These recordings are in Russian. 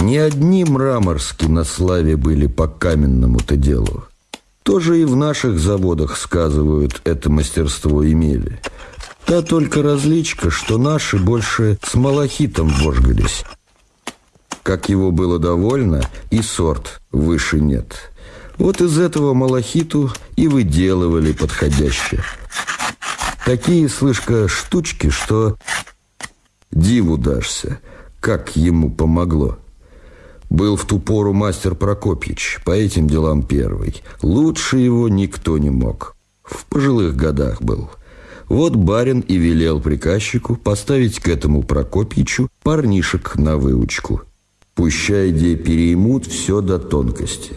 Не одни мраморские на славе были по каменному-то делу. Тоже и в наших заводах, сказывают, это мастерство имели. Та только различка, что наши больше с малахитом вожгались. Как его было довольно, и сорт выше нет. Вот из этого малахиту и выделывали подходящее. Такие, слышка, штучки, что диву дашься, как ему помогло. Был в ту пору мастер Прокопьич, по этим делам первый. Лучше его никто не мог. В пожилых годах был. Вот барин и велел приказчику поставить к этому Прокопьичу парнишек на выучку. Пущай где переймут все до тонкости.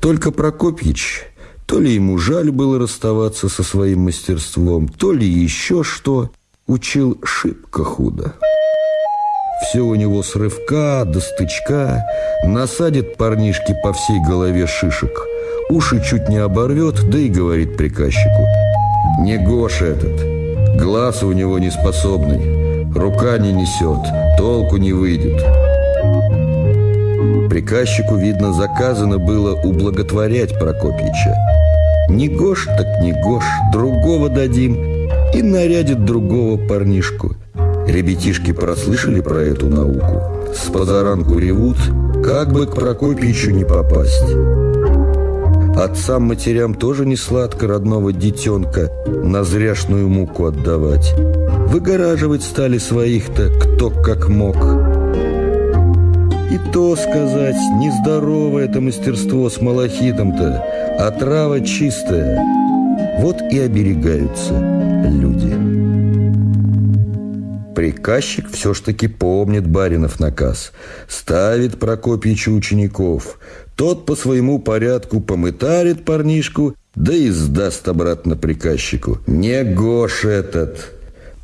Только Прокопьич, то ли ему жаль было расставаться со своим мастерством, то ли еще что, учил шибко худо. Все у него с рывка до стычка, насадит парнишки по всей голове шишек, уши чуть не оборвет, да и говорит приказчику. Не Гоша этот, глаз у него не способный, рука не несет, толку не выйдет. Приказчику, видно, заказано было ублаготворять Прокопьича. Не Гош, так не Гош, другого дадим, и нарядит другого парнишку – Ребятишки прослышали про эту науку. С позаранку ревут, как бы к Прокопьичу не попасть. Отцам-матерям тоже не сладко родного детенка на зряшную муку отдавать. Выгораживать стали своих-то кто как мог. И то сказать, нездоровое это мастерство с малахитом-то, а трава чистая. Вот и оберегаются люди. Приказчик все ж таки помнит баринов наказ. Ставит Прокопьичу учеников. Тот по своему порядку помытарит парнишку, да и сдаст обратно приказчику. Не Гош этот.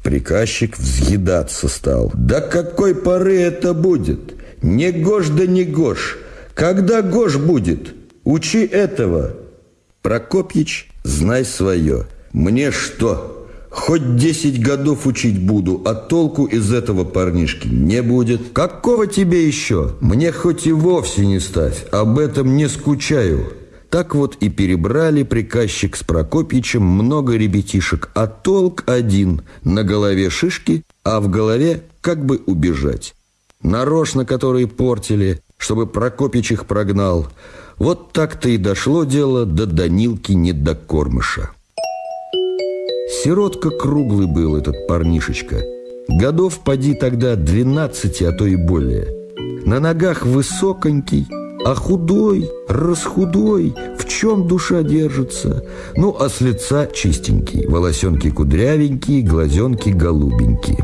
Приказчик взъедаться стал. Да какой поры это будет? Не Гош да не Гош. Когда Гош будет? Учи этого. Прокопьич, знай свое. Мне что? Хоть десять годов учить буду, а толку из этого парнишки не будет. Какого тебе еще? Мне хоть и вовсе не ставь, об этом не скучаю. Так вот и перебрали приказчик с Прокопьичем много ребятишек, а толк один – на голове шишки, а в голове как бы убежать. Нарочно которые портили, чтобы Прокопич их прогнал. Вот так-то и дошло дело до Данилки недокормыша. Сиротка круглый был этот парнишечка. Годов поди тогда двенадцати, а то и более. На ногах высоконький, а худой, расхудой, в чем душа держится. Ну, а с лица чистенький, волосенки кудрявенькие, глазенки голубенькие.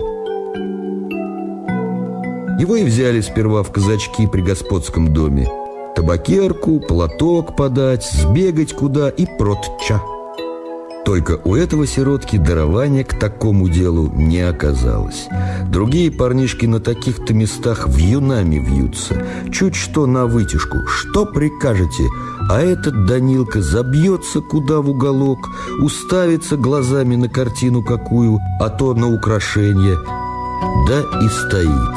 Его и взяли сперва в казачки при господском доме. Табакерку, платок подать, сбегать куда и протча. Только у этого сиротки дарования к такому делу не оказалось. Другие парнишки на таких-то местах вьюнами вьются. Чуть что на вытяжку. Что прикажете? А этот Данилка забьется куда в уголок, уставится глазами на картину какую, а то на украшение. Да и стоит.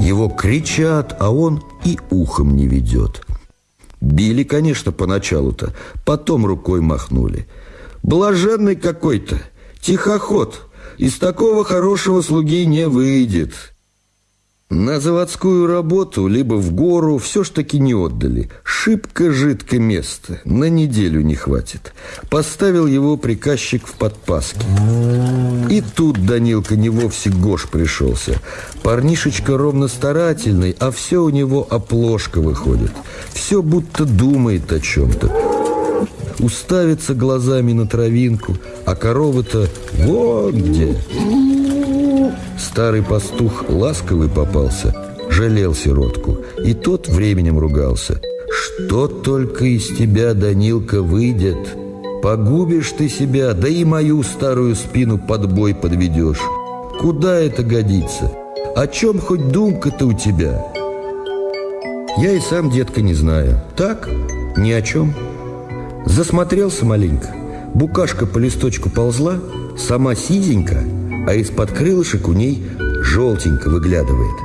Его кричат, а он и ухом не ведет. Били, конечно, поначалу-то, потом рукой махнули. Блаженный какой-то, тихоход, из такого хорошего слуги не выйдет. На заводскую работу, либо в гору, все ж таки не отдали. Шибко жидко место, на неделю не хватит. Поставил его приказчик в подпаске. И тут Данилка не вовсе гош пришелся. Парнишечка ровно старательный, а все у него оплошка выходит. Все будто думает о чем-то. Уставится глазами на травинку, а корова-то вот где. Старый пастух ласковый попался, жалел сиротку, и тот временем ругался. «Что только из тебя, Данилка, выйдет? Погубишь ты себя, да и мою старую спину под бой подведешь. Куда это годится? О чем хоть думка-то у тебя?» Я и сам, детка, не знаю. Так, ни о чем. Засмотрелся маленько. Букашка по листочку ползла, сама сизенька – а из-под крылышек у ней желтенько выглядывает.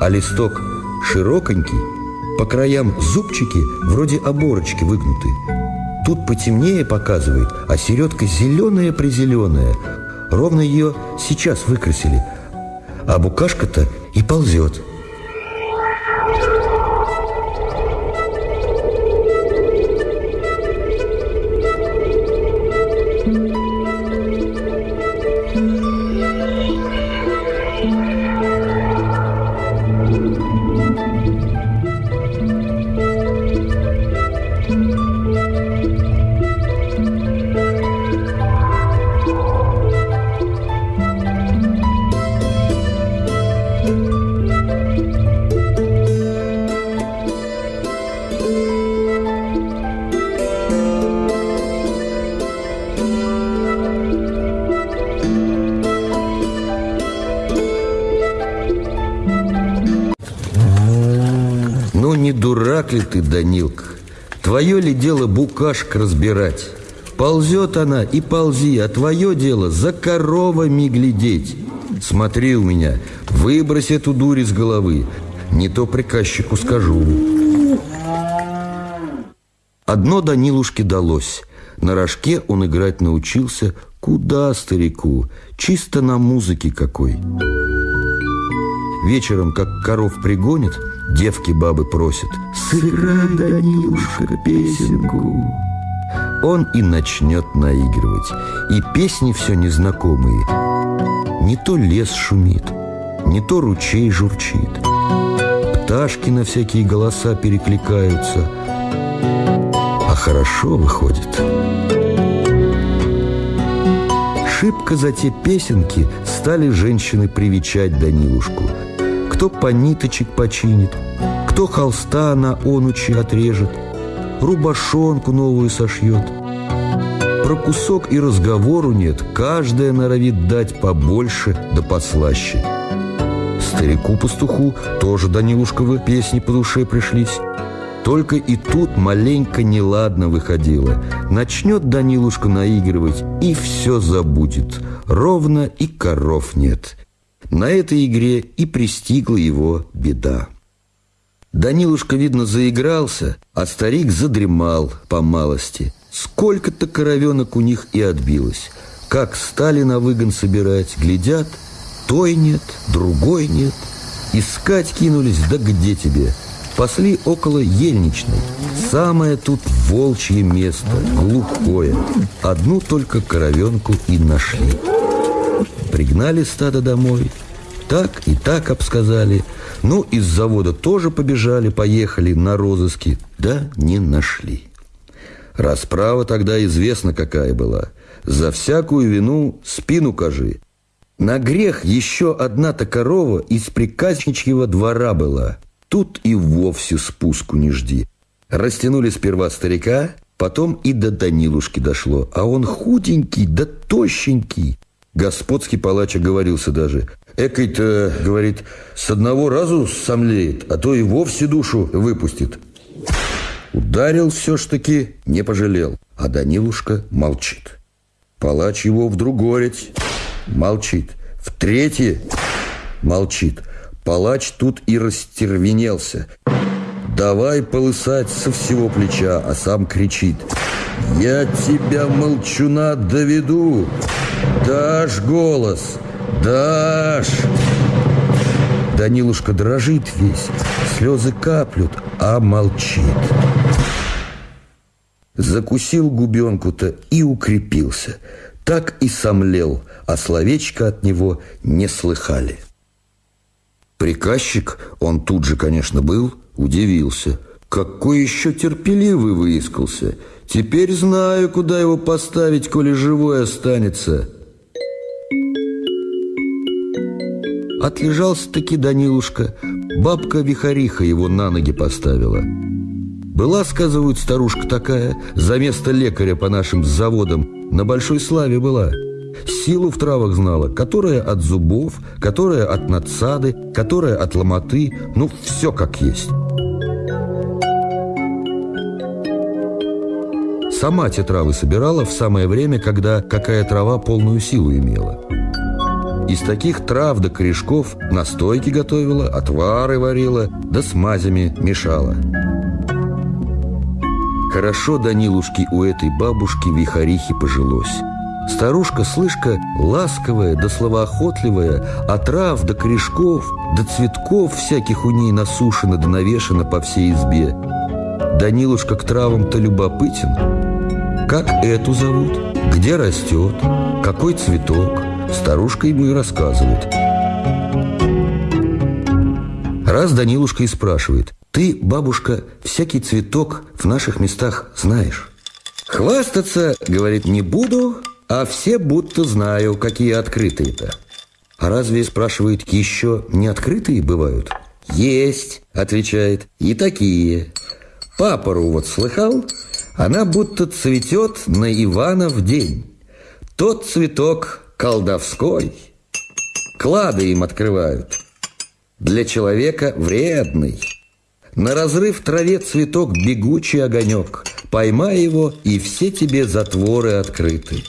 а листок широконький, по краям зубчики вроде оборочки выгнуты. Тут потемнее показывает, а середка зеленая-призеленая. Ровно ее сейчас выкрасили, а букашка-то и ползет. Дурак ли ты, Данилка? Твое ли дело букашек разбирать? Ползет она и ползи, а твое дело за коровами глядеть. Смотри у меня, выбрось эту дурь из головы, не то приказчику скажу. Одно Данилушке далось. На рожке он играть научился куда старику, чисто на музыке какой. Вечером, как коров пригонит, девки бабы просят «Сыграй, Данилушка, песенку». Он и начнет наигрывать, и песни все незнакомые. Не то лес шумит, не то ручей журчит. Пташки на всякие голоса перекликаются, а хорошо выходит. Шибко за те песенки стали женщины привечать Данилушку. Кто по ниточек починит, кто холста на онучи отрежет, рубашонку новую сошьет. Про кусок и разговору нет, каждая норовит дать побольше да послаще. Старику-пастуху тоже Данилушковы песни по душе пришлись. Только и тут маленько неладно выходило. Начнет Данилушка наигрывать, и все забудет. Ровно и коров нет. На этой игре и пристигла его беда. Данилушка, видно, заигрался, а старик задремал по малости. Сколько-то коровенок у них и отбилось. Как стали на выгон собирать, глядят, той нет, другой нет. Искать кинулись, да где тебе? Пасли около ельничной. Самое тут волчье место, глухое. Одну только коровенку и нашли. Пригнали стадо домой, так и так обсказали. Ну, из завода тоже побежали, поехали на розыски, да не нашли. Расправа тогда известна какая была. За всякую вину спину кажи. На грех еще одна-то корова из приказничьего двора была. Тут и вовсе спуску не жди. Растянули сперва старика, потом и до Данилушки дошло. А он худенький да тощенький. Господский палач оговорился даже. Экой-то, говорит, с одного разу сомлеет, а то и вовсе душу выпустит. Ударил все ж таки, не пожалел. А Данилушка молчит. Палач его в другорец молчит. В третье молчит. Палач тут и растервенелся. Давай полысать со всего плеча, а сам кричит. Я тебя, молчуна, доведу. Дашь голос, дашь. Данилушка дрожит весь, слезы каплют, а молчит. Закусил губенку-то и укрепился. Так и сомлел, а словечко от него не слыхали. Приказчик, он тут же, конечно, был, удивился. Какой еще терпеливый выискался. Теперь знаю, куда его поставить, коли живой останется. Отлежался-таки Данилушка. Бабка-вихариха его на ноги поставила. Была, сказывают, старушка такая, за место лекаря по нашим заводам, на большой славе была. Силу в травах знала, которая от зубов, которая от надсады, которая от ломоты, ну, все как есть. Сама те травы собирала в самое время, когда какая трава полную силу имела. Из таких трав да корешков настойки готовила, отвары варила, да смазями мешала. Хорошо Данилушке у этой бабушки вихарихи пожилось. Старушка, слышка, ласковая да словоохотливая, а трав да корешков, да цветков всяких у ней насушено да навешано по всей избе. Данилушка к травам-то любопытен. Как эту зовут? Где растет? Какой цветок? Старушка ему и рассказывает. Раз Данилушка и спрашивает, «Ты, бабушка, всякий цветок в наших местах знаешь?» «Хвастаться, — говорит, — не буду, а все будто знаю, какие открытые-то». «А разве, — спрашивает, — еще не открытые бывают?» «Есть, — отвечает, — и такие. Папору вот слыхал? Она будто цветет на Ивана в день. Тот цветок колдовской. Клады им открывают. Для человека вредный. На разрыв траве цветок бегучий огонек. Поймай его, и все тебе затворы открыты.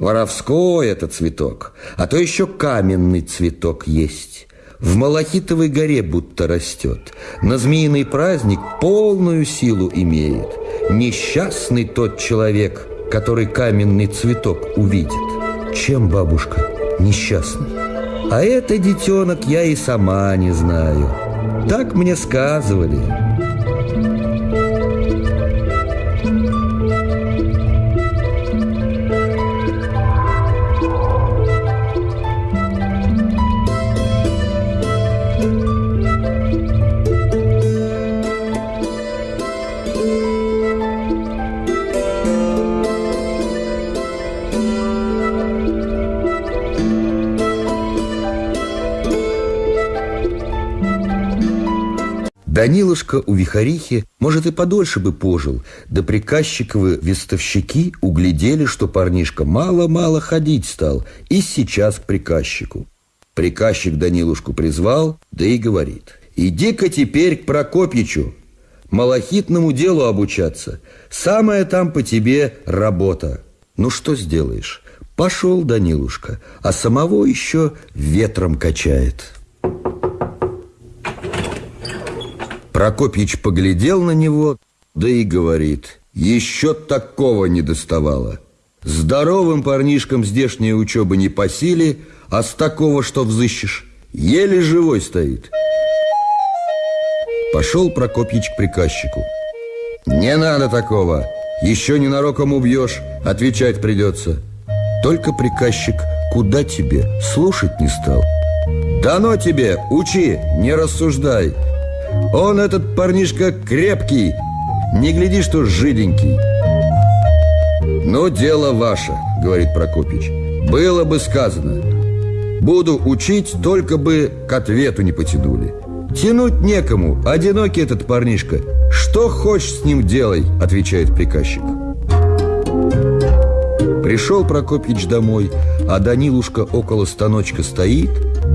Воровской это цветок, а то еще каменный цветок есть. В Малахитовой горе будто растет. На змеиный праздник полную силу имеет. Несчастный тот человек, который каменный цветок увидит. Чем бабушка несчастный? А это, детенок, я и сама не знаю. Так мне сказывали. Данилушка у Вихарихи, может, и подольше бы пожил, да приказчиковы вестовщики углядели, что парнишка мало-мало ходить стал, и сейчас к приказчику. Приказчик Данилушку призвал, да и говорит, «Иди-ка теперь к Прокопьичу, малахитному делу обучаться. Самая там по тебе работа». Ну что сделаешь? Пошел Данилушка, а самого еще ветром качает. Прокопьич поглядел на него, да и говорит, еще такого не доставало. Здоровым парнишкам здешняя учеба не по силе, а с такого что взыщешь, еле живой стоит. Пошел Прокопьич к приказчику. «Не надо такого, еще ненароком убьешь, отвечать придется». Только приказчик куда тебе, слушать не стал. «Дано тебе, учи, не рассуждай». Он, этот парнишка, крепкий, не гляди, что жиденький. «Ну, дело ваше», — говорит Прокопич. «Было бы сказано. Буду учить, только бы к ответу не потянули. Тянуть некому, одинокий этот парнишка. Что хочешь с ним делай», — отвечает приказчик. Пришел Прокопьич домой, а Данилушка около станочка стоит,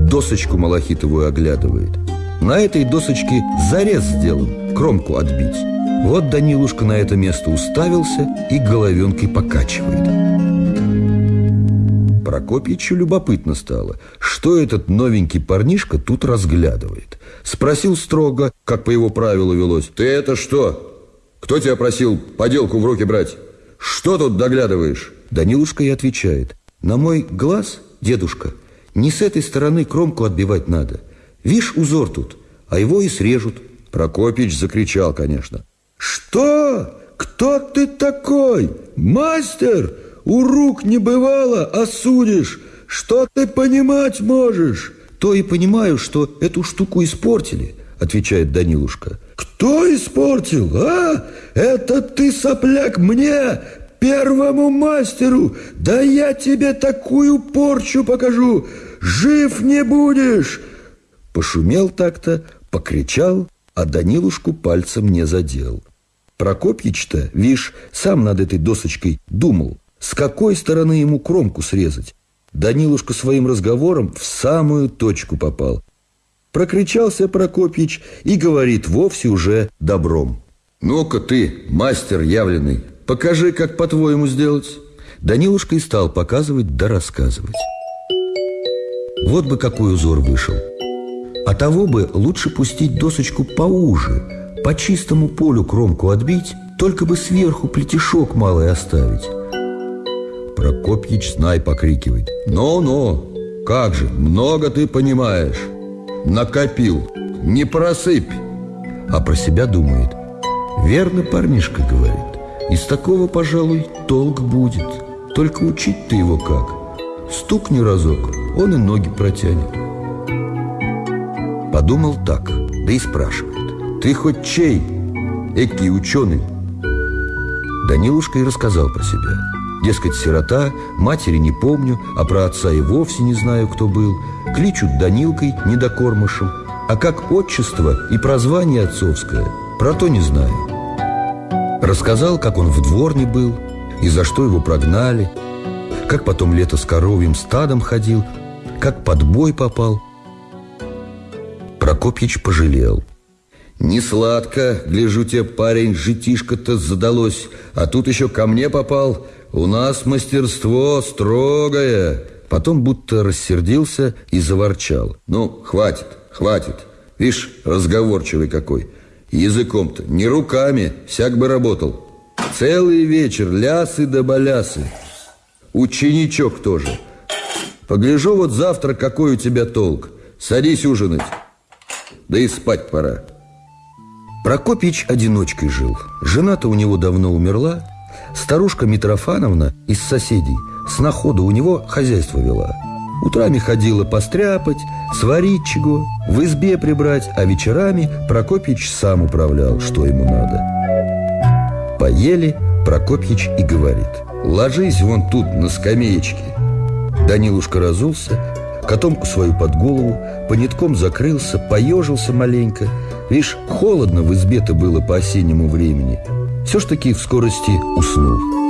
досочку малахитовую оглядывает — на этой досочке зарез сделан, кромку отбить. Вот Данилушка на это место уставился и головенкой покачивает. Прокопьичу любопытно стало, что этот новенький парнишка тут разглядывает. Спросил строго, как по его правилу велось. «Ты это что? Кто тебя просил поделку в руки брать? Что тут доглядываешь?» Данилушка и отвечает. «На мой глаз, дедушка, не с этой стороны кромку отбивать надо. Вишь, узор тут, а его и срежут. Прокопич закричал, конечно. Что? Кто ты такой? Мастер? У рук не бывало, а судишь. Что ты понимать можешь? То и понимаю, что эту штуку испортили, отвечает Данилушка. Кто испортил, а? Это ты, сопляк, мне, первому мастеру. Да я тебе такую порчу покажу. Жив не будешь. Пошумел так-то, покричал, а Данилушку пальцем не задел. Прокопьич-то, вишь, сам над этой досочкой думал, с какой стороны ему кромку срезать. Данилушка своим разговором в самую точку попал. Прокричался Прокопьич и говорит вовсе уже добром. «Ну-ка ты, мастер явленный, покажи, как по-твоему сделать». Данилушка и стал показывать да рассказывать. Вот бы какой узор вышел. А того бы лучше пустить досочку поуже, по чистому полю кромку отбить, только бы сверху плетешок малый оставить. Прокопьич знай покрикивает. «Ну-ну, как же, много ты понимаешь. Накопил, не просыпь!» А про себя думает. «Верно парнишка говорит. Из такого, пожалуй, толк будет. Только учить ты его как. Стукни разок, он и ноги протянет». Подумал так, да и спрашивает. «Ты хоть чей? Экий ученый?» Данилушка и рассказал про себя. Дескать, сирота, матери не помню, а про отца и вовсе не знаю, кто был. Кличут Данилкой недокормышем, а как отчество и прозвание отцовское, про то не знаю. Рассказал, как он в дворне был, и за что его прогнали, как потом лето с коровьим стадом ходил, как под бой попал. Прокопьич пожалел – не сладко, гляжу тебе, парень, житишко-то задалось, а тут еще ко мне попал. У нас мастерство строгое. Потом будто рассердился и заворчал. Ну, хватит, хватит. Видишь, разговорчивый какой. Языком-то, не руками, всяк бы работал. Целый вечер лясы да балясы. Ученичок тоже. Погляжу вот завтра, какой у тебя толк. Садись ужинать. Да и спать пора. Прокопич одиночкой жил. Жена-то у него давно умерла. Старушка Митрофановна из соседей с находа у него хозяйство вела. Утрами ходила постряпать, сварить чего, в избе прибрать, а вечерами Прокопич сам управлял, что ему надо. Поели, Прокопьич и говорит «Ложись вон тут на скамеечке». Данилушка разулся, котомку свою под голову, понитком закрылся, поежился маленько – Видишь, холодно в избе-то было по осеннему времени. Все ж таки в скорости уснул.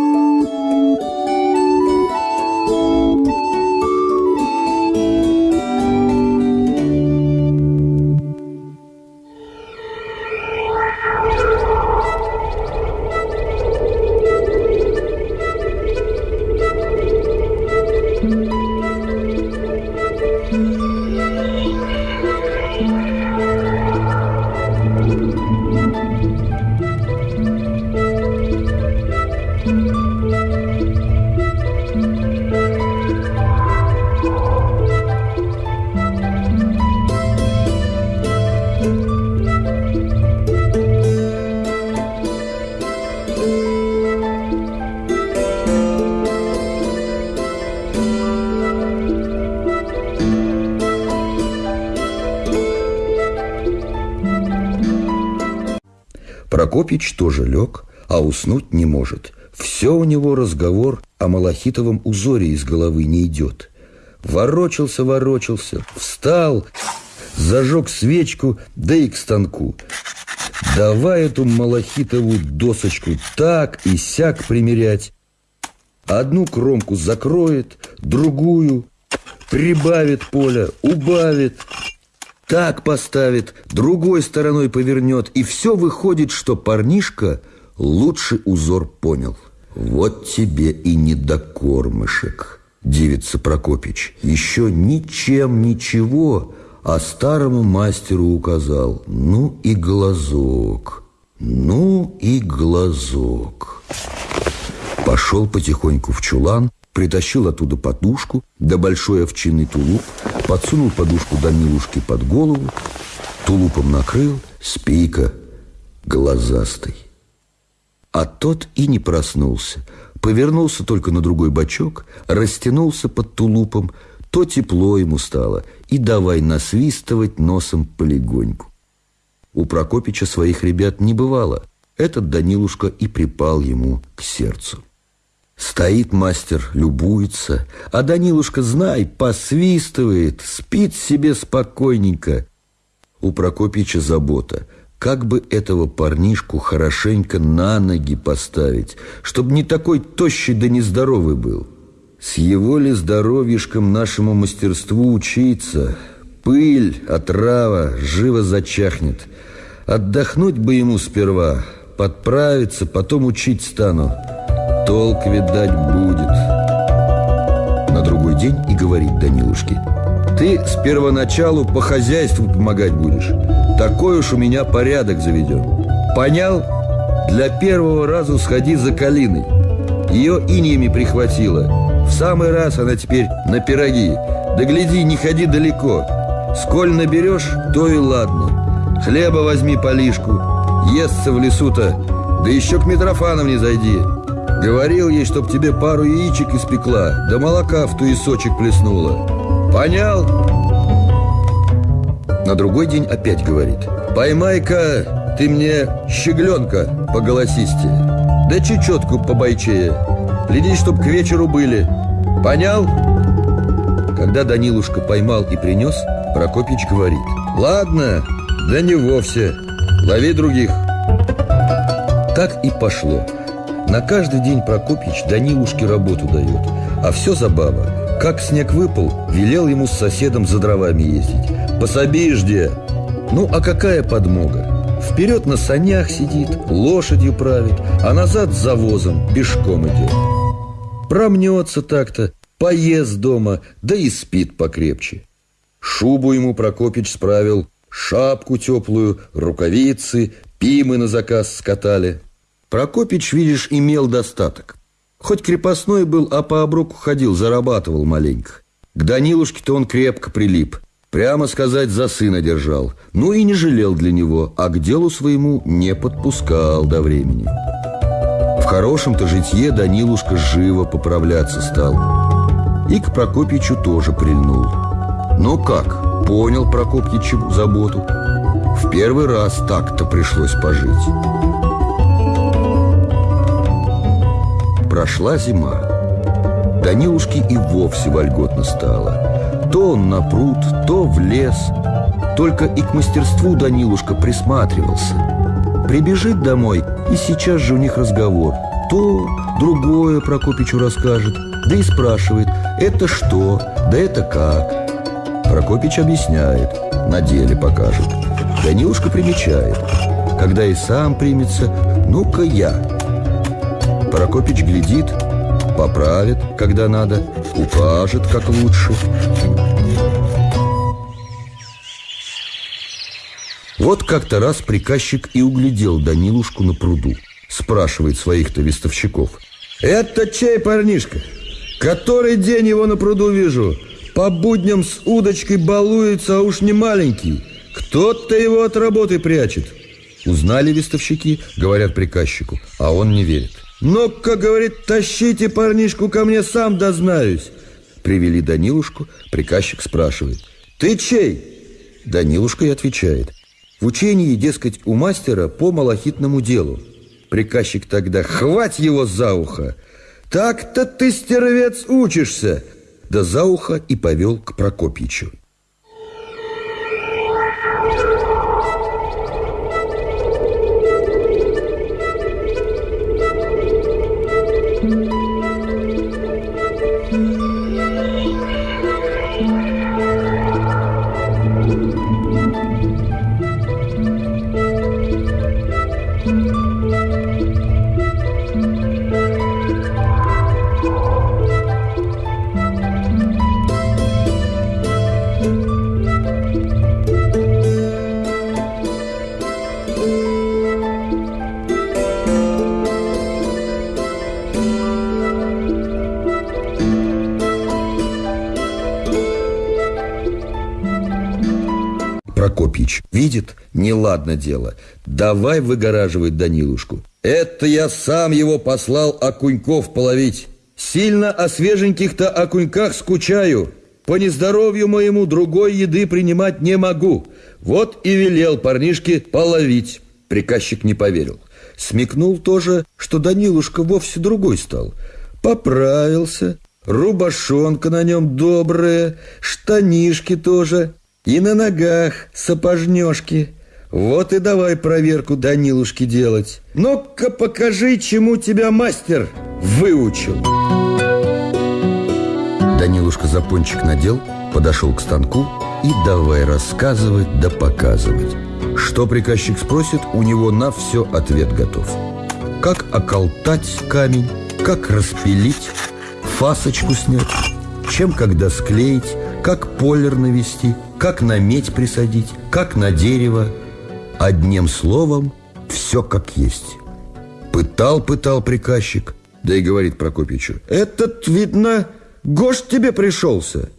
Прокопич тоже лег, а уснуть не может. Все у него разговор о малахитовом узоре из головы не идет. Ворочался, ворочался, встал, зажег свечку, да и к станку. Давай эту малахитовую досочку так и сяк примерять. Одну кромку закроет, другую, прибавит поля, убавит, так поставит, другой стороной повернет, и все выходит, что парнишка лучший узор понял. Вот тебе и недокормышек, дивится Прокопич. Еще ничем ничего, а старому мастеру указал. Ну и глазок, ну и глазок. Пошел потихоньку в чулан, притащил оттуда подушку, да большой овчинный тулуп, подсунул подушку Данилушке под голову, тулупом накрыл, спейка глазастый. А тот и не проснулся, повернулся только на другой бочок, растянулся под тулупом, то тепло ему стало, и давай насвистывать носом полегоньку. У Прокопича своих ребят не бывало. Этот Данилушка и припал ему к сердцу. Стоит мастер, любуется, а Данилушка, знай, посвистывает, спит себе спокойненько. У Прокопича забота, как бы этого парнишку хорошенько на ноги поставить, чтобы не такой тощий да нездоровый был. С его ли здоровьишком нашему мастерству учиться? Пыль, отрава, живо зачахнет. Отдохнуть бы ему сперва, подправиться, потом учить стану. Толк, видать, будет. На другой день и говорит Данилушке. Ты с первоначалу по хозяйству помогать будешь. Такой уж у меня порядок заведен. Понял? Для первого раза сходи за калиной. Ее иниями прихватило. В самый раз она теперь на пироги. Да гляди, не ходи далеко. Сколь наберешь, то и ладно. Хлеба возьми по лишку. Естся в лесу-то. Да еще к Митрофановне зайди. Говорил ей, чтоб тебе пару яичек испекла, да молока в туесочек плеснула. Понял? На другой день опять говорит. Поймай-ка ты мне щегленка по голосистее, да чечетку по бойчее. Гляди, чтоб к вечеру были. Понял? Когда Данилушка поймал и принес, Прокопич говорит. Ладно, да не вовсе. Лови других. Так и пошло. На каждый день Прокопич Данилушке работу дает, а все забава. Как снег выпал, велел ему с соседом за дровами ездить. Пособи жди. Ну, а какая подмога? Вперед на санях сидит, лошадью правит, а назад с завозом пешком идет. Промнется так-то, поест дома, да и спит покрепче. Шубу ему Прокопич справил, шапку теплую, рукавицы, пимы на заказ скатали. Прокопич, видишь, имел достаток. Хоть крепостной был, а по оброку ходил, зарабатывал маленько. К Данилушке-то он крепко прилип. Прямо сказать, за сына держал. Ну и не жалел для него, а к делу своему не подпускал до времени. В хорошем-то житье Данилушка живо поправляться стал. И к Прокопичу тоже прильнул. Но как? Понял Прокопьичу заботу. В первый раз так-то пришлось пожить. Прошла зима. Данилушке и вовсе вольготно стало. То он на пруд, то в лес. Только и к мастерству Данилушка присматривался. Прибежит домой, и сейчас же у них разговор. То, другое Прокопичу расскажет, да и спрашивает, это что, да это как. Прокопич объясняет, на деле покажет. Данилушка примечает. Когда и сам примется, ну-ка я – Прокопич глядит, поправит, когда надо, укажет, как лучше. Вот как-то раз приказчик и углядел Данилушку на пруду. Спрашивает своих-то вестовщиков. «Это чей парнишка? Который день его на пруду вижу? По будням с удочкой балуется, а уж не маленький. Кто-то его от работы прячет». Узнали вестовщики, говорят приказчику, а он не верит. «Ну-ка, — говорит, — тащите парнишку ко мне, сам дознаюсь!» Привели Данилушку, приказчик спрашивает. «Ты чей?» Данилушка и отвечает. В учении, дескать, у мастера по малахитному делу. Приказчик тогда «Хвать его за ухо!» «Так-то ты, стервец, учишься!» Да за ухо и повел к Прокопьичу. Видит, неладно дело. Давай выгораживать Данилушку. Это я сам его послал окуньков половить. Сильно о свеженьких-то окуньках скучаю. По нездоровью моему другой еды принимать не могу. Вот и велел парнишке половить. Приказчик не поверил. Смекнул тоже, что Данилушка вовсе другой стал. Поправился, рубашонка на нем добрая, штанишки тоже. И на ногах сапожнёшки. Вот и давай проверку Данилушки делать. Ну-ка покажи, чему тебя мастер выучил. Данилушка запончик надел, подошел к станку и давай рассказывать да показывать. Что приказчик спросит, у него на все ответ готов. Как околтать камень, как распилить, фасочку снять, чем когда склеить, как полер навести, как на медь присадить, как на дерево. Одним словом, все как есть. Пытал, пытал приказчик, да и говорит Прокопичу, «Этот, видно, гош тебе пришелся».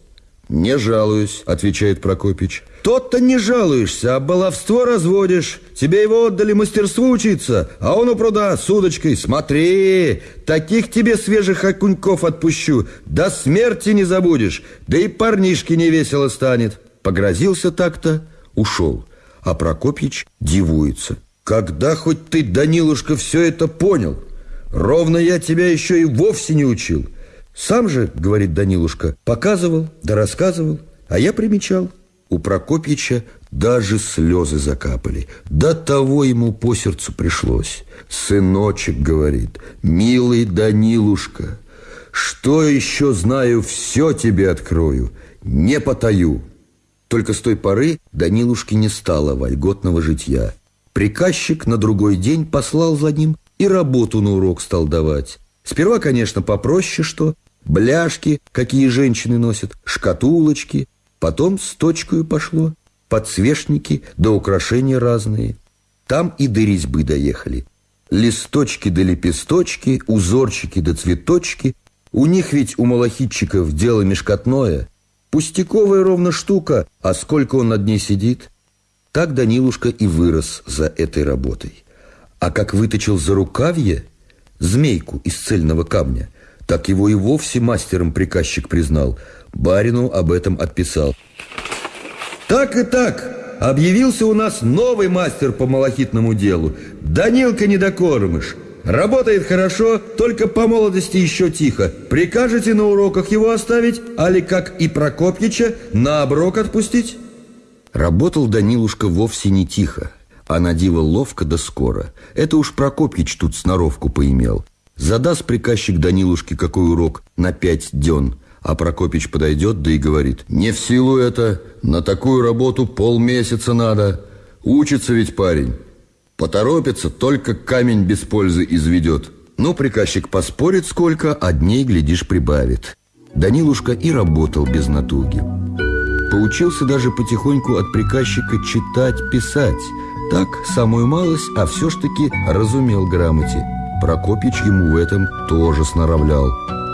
«Не жалуюсь», — отвечает Прокопич. «Тот-то не жалуешься, а баловство разводишь. Тебе его отдали мастерству учиться, а он у пруда с удочкой. Смотри, таких тебе свежих окуньков отпущу. До смерти не забудешь, да и парнишке не весело станет». Погрозился так-то, ушел. А Прокопич дивуется. «Когда хоть ты, Данилушка, все это понял? Ровно я тебя еще и вовсе не учил». Сам же, говорит Данилушка, показывал да рассказывал, а я примечал. У Прокопьича даже слезы закапали. До того ему по сердцу пришлось. «Сыночек, — говорит, — милый Данилушка, что еще знаю, все тебе открою, не потаю». Только с той поры Данилушке не стало вольготного житья. Приказчик на другой день послал за ним и работу на урок стал давать. Сперва, конечно, попроще что, бляшки, какие женщины носят, шкатулочки. Потом с точкой пошло, подсвечники да украшения разные. Там и до резьбы доехали. Листочки да лепесточки, узорчики да цветочки. У них ведь у малахитчиков дело мешкотное. Пустяковая ровно штука, а сколько он над ней сидит. Так Данилушка и вырос за этой работой. А как выточил за рукавье змейку из цельного камня – так его и вовсе мастером приказчик признал. Барину об этом отписал. Так и так, объявился у нас новый мастер по малахитному делу. Данилка Недокормыш. Работает хорошо, только по молодости еще тихо. Прикажете на уроках его оставить, али как и Прокопьича на оброк отпустить? Работал Данилушка вовсе не тихо, а на диво ловко да скоро. Это уж Прокопьич тут сноровку поимел. Задаст приказчик Данилушке какой урок на пять дён, а Прокопич подойдет, да и говорит, «Не в силу это, на такую работу полмесяца надо. Учится ведь парень. Поторопится, только камень без пользы изведет». Ну, приказчик поспорит сколько, а дней, глядишь, прибавит. Данилушка и работал без натуги. Поучился даже потихоньку от приказчика читать, писать. Так, самую малость, а все ж таки разумел грамоте. Прокопич ему в этом тоже сноровлял.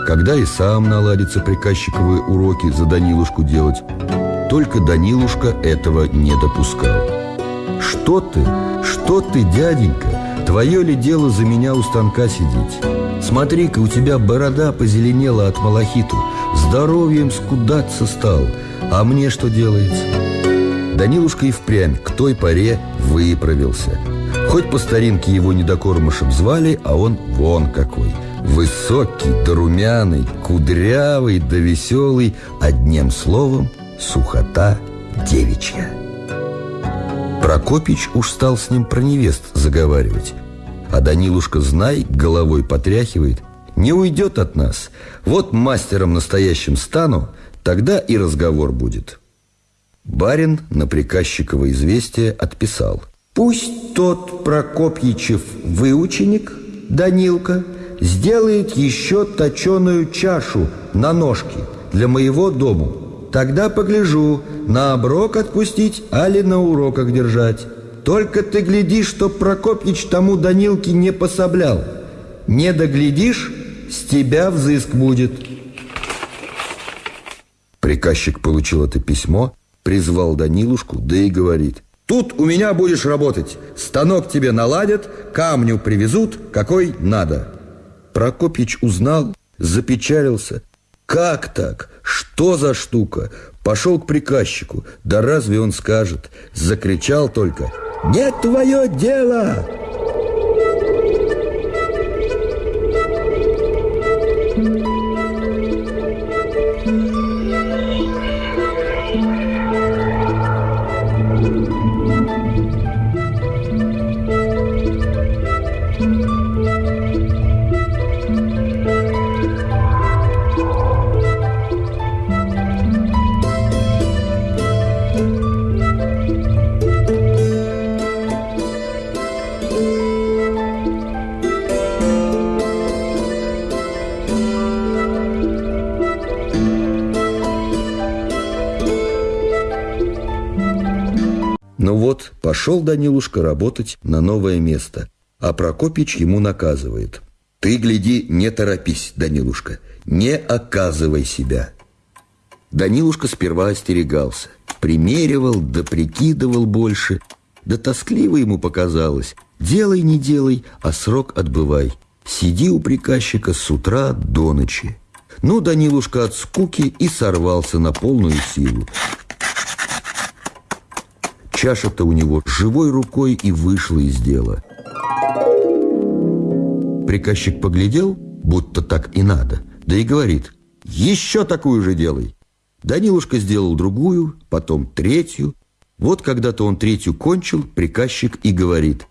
Когда и сам наладится приказчиковые уроки за Данилушку делать, только Данилушка этого не допускал. «Что ты? Что ты, дяденька? Твое ли дело за меня у станка сидеть? Смотри-ка, у тебя борода позеленела от малахиту, здоровьем скудаться стал, а мне что делается?» Данилушка и впрямь к той поре выправился – Хоть по старинке его недокормышем звали, а он вон какой. Высокий да румяный, кудрявый да веселый, одним словом, сухота девичья. Прокопич уж стал с ним про невест заговаривать. А Данилушка, знай, головой потряхивает, не уйдет от нас. Вот мастером настоящим стану, тогда и разговор будет. Барин на приказчиково известие отписал – Пусть тот Прокопьичев выученик, Данилка, сделает еще точеную чашу на ножки для моего дому. Тогда погляжу, на оброк отпустить, али на уроках держать. Только ты гляди, чтоб Прокопьич тому Данилке не пособлял. Не доглядишь, с тебя взыск будет. Приказчик получил это письмо, призвал Данилушку, да и говорит. Тут у меня будешь работать. Станок тебе наладят, камню привезут, какой надо. Прокопич узнал, запечалился. Как так? Что за штука? Пошел к приказчику. Да разве он скажет? Закричал только. «Не твое дело!» Пошел Данилушка работать на новое место, а Прокопич ему наказывает. «Ты, гляди, не торопись, Данилушка, не оказывай себя». Данилушка сперва остерегался, примеривал да прикидывал больше, да тоскливо ему показалось. Делай, не делай, а срок отбывай. Сиди у приказчика с утра до ночи. Ну, Данилушка от скуки и сорвался на полную силу. Чаша-то у него живой рукой и вышла из дела. Приказчик поглядел, будто так и надо, да и говорит, «Еще такую же делай!» Данилушка сделал другую, потом третью. Вот когда-то он третью кончил, приказчик и говорит,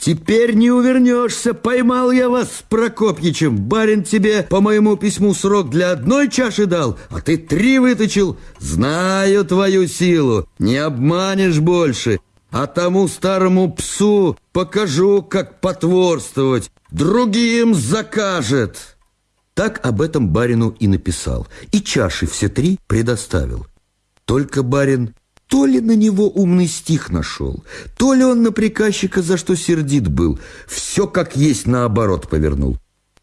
«Теперь не увернешься, поймал я вас с Прокопьичем. Барин тебе по моему письму срок для одной чаши дал, а ты три выточил. Знаю твою силу, не обманешь больше. А тому старому псу покажу, как потворствовать. Другим закажет». Так об этом барину и написал, и чаши все три предоставил. Только барин то ли на него умный стих нашел, то ли он на приказчика за что сердит был, все как есть наоборот повернул.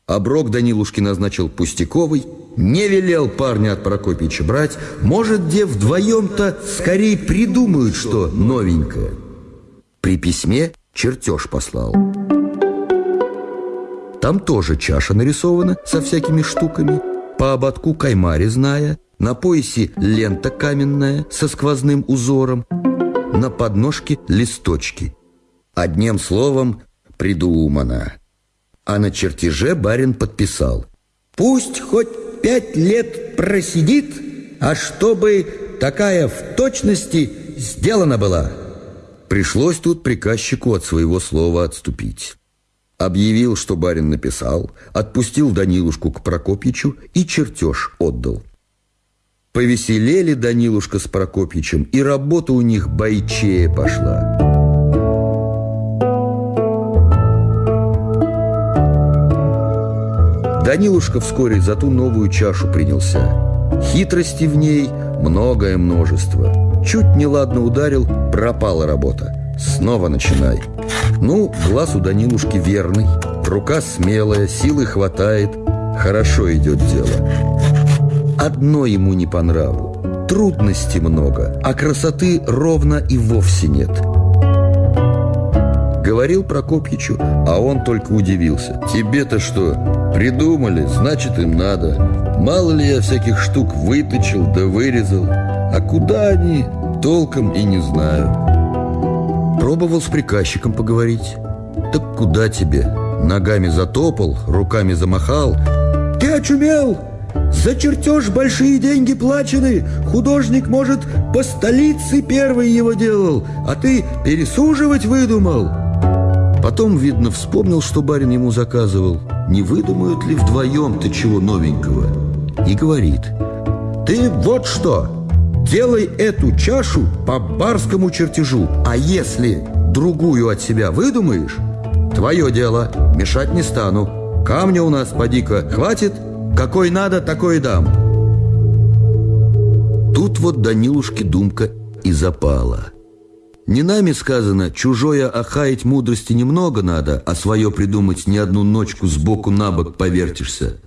Оброк Данилушки назначил пустяковый, не велел парня от Прокопича брать, может, где вдвоем-то скорее придумают что новенькое. При письме чертеж послал. Там тоже чаша нарисована со всякими штуками, по ободку каймари зная, на поясе лента каменная со сквозным узором, на подножке листочки. Одним словом, придумано. А на чертеже барин подписал. Пусть хоть пять лет просидит, а чтобы такая в точности сделана была. Пришлось тут приказчику от своего слова отступить. Объявил, что барин написал, отпустил Данилушку к Прокопьичу и чертеж отдал. Повеселели Данилушка с Прокопьичем, и работа у них бойчее пошла. Данилушка вскоре за ту новую чашу принялся. Хитрости в ней многое множество. Чуть неладно ударил, пропала работа. Снова начинай. Ну, глаз у Данилушки верный, рука смелая, силы хватает, хорошо идет дело. Одно ему не по нраву. Трудностей много, а красоты ровно и вовсе нет. Говорил Прокопьичу, а он только удивился. «Тебе-то что, придумали, значит им надо. Мало ли я всяких штук выточил да вырезал. А куда они, толком и не знаю». Пробовал с приказчиком поговорить. «Так куда тебе?» Ногами затопал, руками замахал. «Ты очумел!» За чертеж большие деньги плачены. Художник, может, по столице первый его делал, а ты пересуживать выдумал. Потом, видно, вспомнил, что барин ему заказывал. Не выдумают ли вдвоем ты чего новенького? И говорит, ты вот что, делай эту чашу по барскому чертежу, а если другую от себя выдумаешь, твое дело, мешать не стану. Камня у нас, поди-ка, хватит – какой надо, такой дам. Тут вот Данилушке думка и запала. Не нами сказано, чужое охаять мудрости немного надо, а свое придумать не одну ночку сбоку на бок повертишься.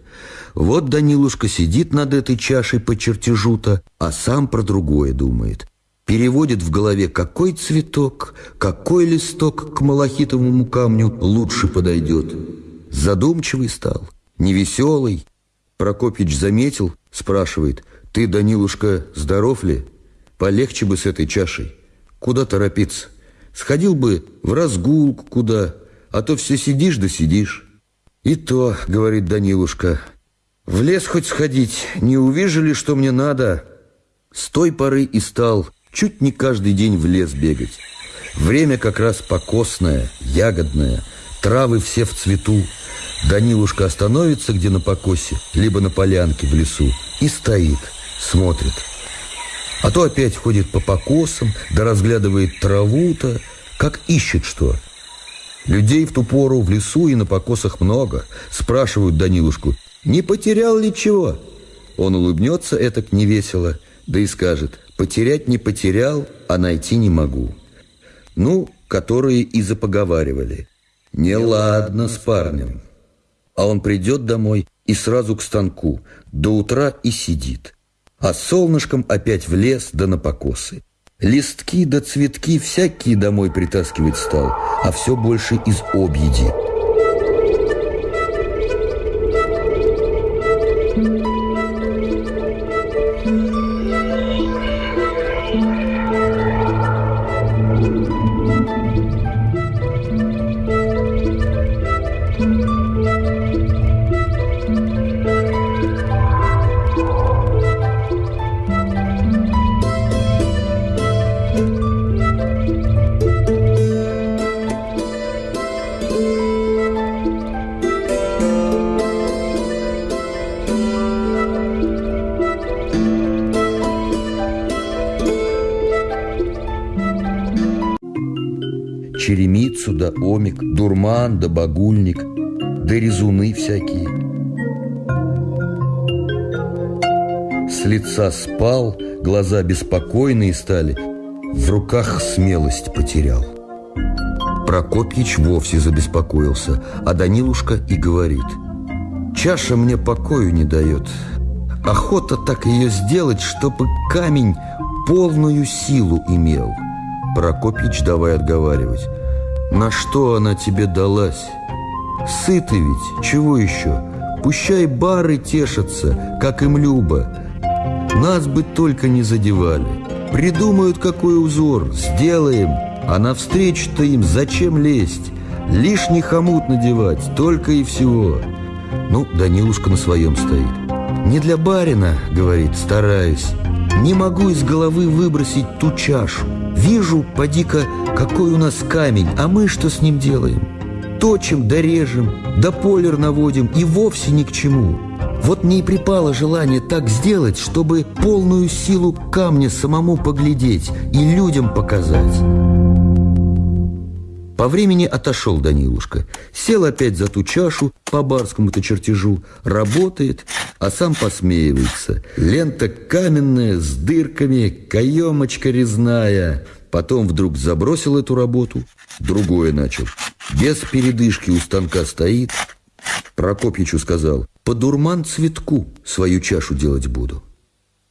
Вот Данилушка сидит над этой чашей по чертежу-то, а сам про другое думает. Переводит в голове, какой цветок, какой листок к малахитовому камню лучше подойдет. Задумчивый стал, невеселый, Прокопьич заметил, спрашивает, «Ты, Данилушка, здоров ли? Полегче бы с этой чашей. Куда торопиться? Сходил бы в разгулку куда, а то все сидишь да сидишь». «И то, — говорит Данилушка, — в лес хоть сходить, не увижу ли, что мне надо?» С той поры и стал чуть не каждый день в лес бегать. Время как раз покосное, ягодное, травы все в цвету, Данилушка остановится где на покосе, либо на полянке в лесу, и стоит, смотрит. А то опять ходит по покосам, да разглядывает траву-то, как ищет что. Людей в ту пору в лесу и на покосах много. Спрашивают Данилушку, не потерял ли чего? Он улыбнется этак невесело, да и скажет, потерять не потерял, а найти не могу. Ну, которые и запоговаривали. Неладно с парнем. А он придет домой и сразу к станку, до утра и сидит. А солнышком опять в лес да на покосы. Листки да цветки всякие домой притаскивать стал, а все больше из объеди. Дурман да багульник, да резуны всякие. С лица спал, глаза беспокойные стали, в руках смелость потерял. Прокопьич вовсе забеспокоился, а Данилушка и говорит, «Чаша мне покою не дает. Охота так ее сделать, чтобы камень полную силу имел». Прокопьич давай отговаривать. На что она тебе далась? Сыты ведь, чего еще? Пущай бары тешатся, как им любо. Нас бы только не задевали. Придумают какой узор, сделаем, а навстречу-то им зачем лезть? Лишний хомут надевать, только и всего. Ну, Данилушка на своем стоит. «Не для барина, — говорит, — стараюсь. Не могу из головы выбросить ту чашу. Вижу, поди-ка, какой у нас камень, а мы что с ним делаем? Точим да режем, да полер наводим и вовсе ни к чему. Вот мне и припало желание так сделать, чтобы полную силу камня самому поглядеть и людям показать. По времени отошел Данилушка, сел опять за ту чашу по барскому-то чертежу, работает, а сам посмеивается. Лента каменная, с дырками, каемочка резная. Потом вдруг забросил эту работу, другое начал. Без передышки у станка стоит. Прокопьичу сказал, по дурман цветку свою чашу делать буду.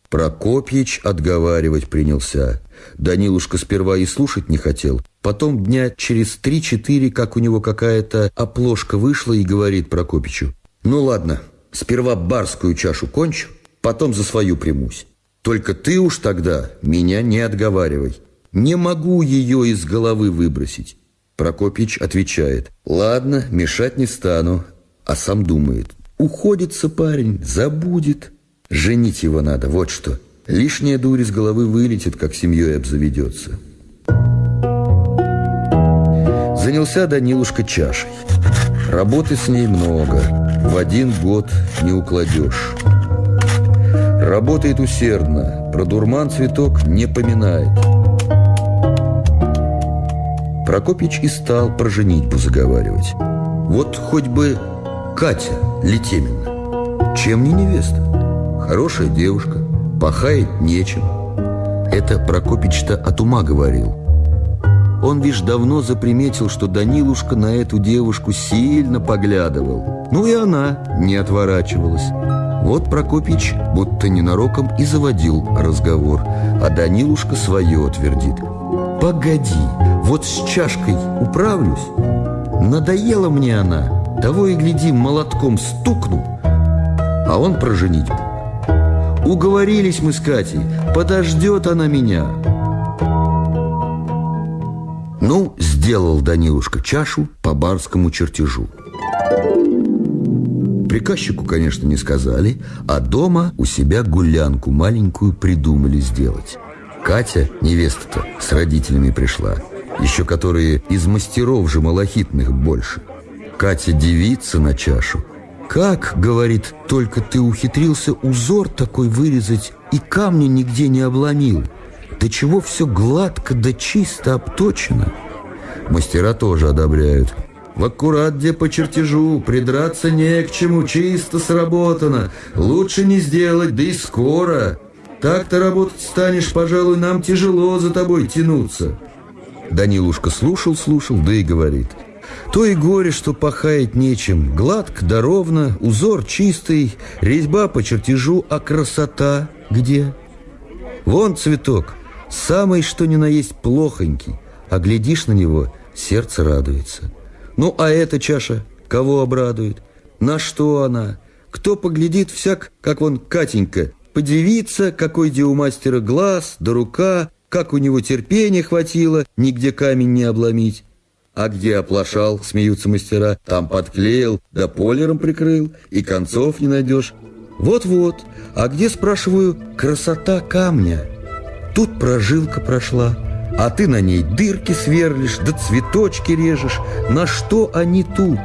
Прокопьич отговаривать принялся. Данилушка сперва и слушать не хотел. Потом дня через три-четыре, как у него какая-то оплошка вышла, и говорит Прокопичу. «Ну ладно, сперва барскую чашу кончу, потом за свою примусь. Только ты уж тогда меня не отговаривай. Не могу ее из головы выбросить». Прокопич отвечает. «Ладно, мешать не стану». А сам думает. «Уходится парень, забудет». Женить его надо, вот что. Лишняя дурь из головы вылетит, как семьей обзаведется. Занялся Данилушка чашей. Работы с ней много. В один год не укладешь. Работает усердно. Про дурман цветок не поминает. Прокопич и стал про женитьбу заговаривать. Вот хоть бы Катя Летемина. Чем не невеста? Хорошая девушка, пахает нечем. Это Прокопич-то от ума говорил. Он лишь давно заприметил, что Данилушка на эту девушку сильно поглядывал. Ну и она не отворачивалась. Вот Прокопич будто ненароком и заводил разговор, а Данилушка свое твердит. «Погоди, вот с чашкой управлюсь. Надоела мне она, того и гляди, молотком стукну, а он про женитьбу. Уговорились мы с Катей, подождет она меня. Ну, сделал Данилушка чашу по барскому чертежу. Приказчику, конечно, не сказали, а дома у себя гулянку маленькую придумали сделать. Катя, невеста-то, с родителями пришла, еще которые из мастеров же малахитных больше. Катя девица на чашу, «Как, — говорит, — только ты ухитрился узор такой вырезать и камни нигде не обломил? Да чего все гладко да чисто обточено?» Мастера тоже одобряют. В аккурат где по чертежу, придраться не к чему, чисто сработано. Лучше не сделать, да и скоро. Так-то работать станешь, пожалуй, нам тяжело за тобой тянуться. Данилушка слушал-слушал, да и говорит. То и горе, что пахать нечем. Гладко да ровно, узор чистый, резьба по чертежу, а красота где? Вон цветок, самый что ни на есть плохонький, а глядишь на него, сердце радуется. Ну, а эта чаша кого обрадует? На что она? Кто поглядит всяк, как вон Катенька, подивится, какой где у мастера глаз да рука, как у него терпения хватило, нигде камень не обломить. А где оплошал, смеются мастера, там подклеил, да полером прикрыл, и концов не найдешь. Вот-вот, а где, спрашиваю, красота камня? Тут прожилка прошла, а ты на ней дырки сверлишь, да цветочки режешь. На что они тут?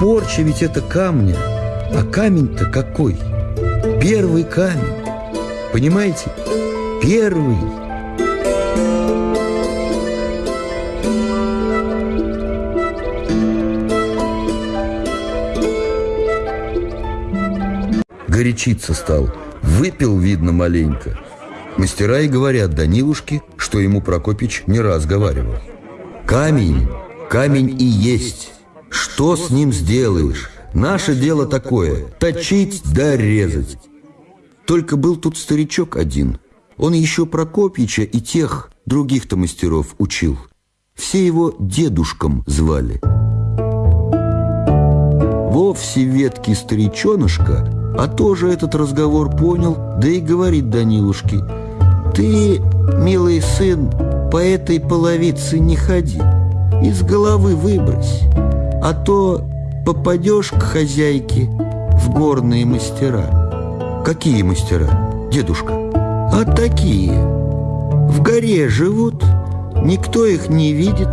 Порча ведь это камня. А камень-то какой? Первый камень. Понимаете? Первый. Горячиться стал. Выпил, видно, маленько. Мастера и говорят Данилушке, что ему Прокопич не раз говаривал. Камень, камень и есть. Что с ним сделаешь? Наше дело такое – точить да резать. Только был тут старичок один. Он еще Прокопича и тех других-то мастеров учил. Все его дедушком звали. Вовсе веткий старичонышка, а тоже этот разговор понял, да и говорит Данилушке – ты, милый сын, по этой половице не ходи, из головы выбрось, а то попадешь к хозяйке в горные мастера. Какие мастера, дедушка? А такие. В горе живут, никто их не видит.